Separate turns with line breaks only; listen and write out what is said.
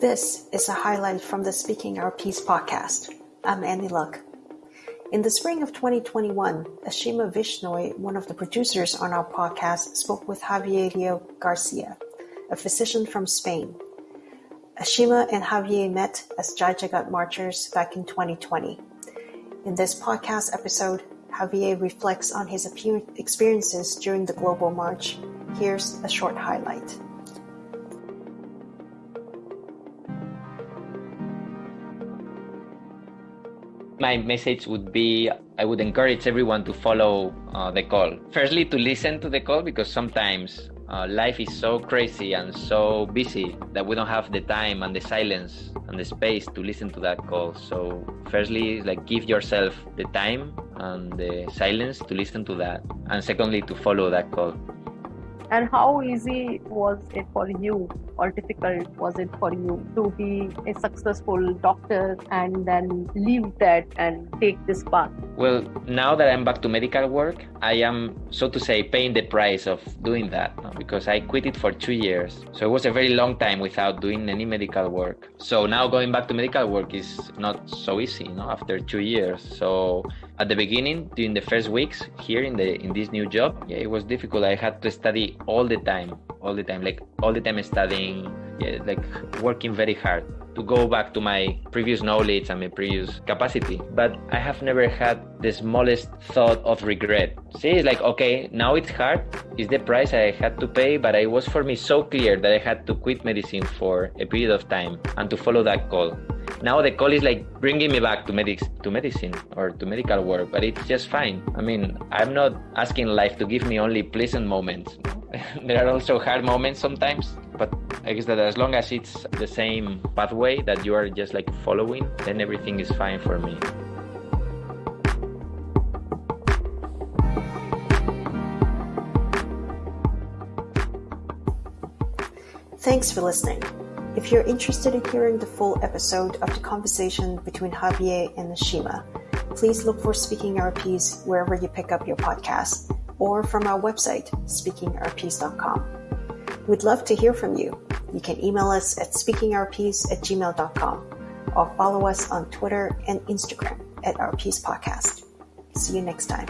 This is a highlight from the Speaking Our Peace podcast. I'm Annie Luck. In the spring of 2021, Ashima Vishnoi, one of the producers on our podcast, spoke with Javier Leo Garcia, a physician from Spain. Ashima and Javier met as Jai Jagat marchers back in 2020. In this podcast episode, Javier reflects on his experiences during the Global March. Here's a short highlight.
My message would be I would encourage everyone to follow uh, the call. Firstly, to listen to the call because sometimes uh, life is so crazy and so busy that we don't have the time and the silence and the space to listen to that call. So, firstly, like give yourself the time and the silence to listen to that, and secondly, to follow that call.
And how easy was it for you, or difficult was it for you to be a successful doctor and then leave that and take this path?
Well, now that I'm back to medical work, I am, so to say, paying the price of doing that because I quit it for two years. So it was a very long time without doing any medical work. So now going back to medical work is not so easy, you know, after two years. So at the beginning during the first weeks here in the in this new job yeah it was difficult. I had to study all the time all the time like all the time studying yeah, like working very hard to go back to my previous knowledge and my previous capacity. But i have never had the smallest thought of regret. See it's like okay now it's hard it's the price i had to pay but it was for me so clear that i had to quit medicine for a period of time and to follow that call now the call is like bringing me back to medics to medicine or to medical work but it's just fine. I mean i'm not asking life to give me only pleasant moments. There are also hard moments sometimes but i guess that as long as it's the same pathway that you are just like following then everything is fine for me.
Thanks for listening. If you're interested in hearing the full episode of the conversation between Javier and Ashima, please look for Speaking Our Peace wherever you pick up your podcast or from our website, speakingourpeace.com. We'd love to hear from you. You can email us at speakingourpeace at gmail.com or follow us on Twitter and Instagram at Our Peace Podcast. See you next time.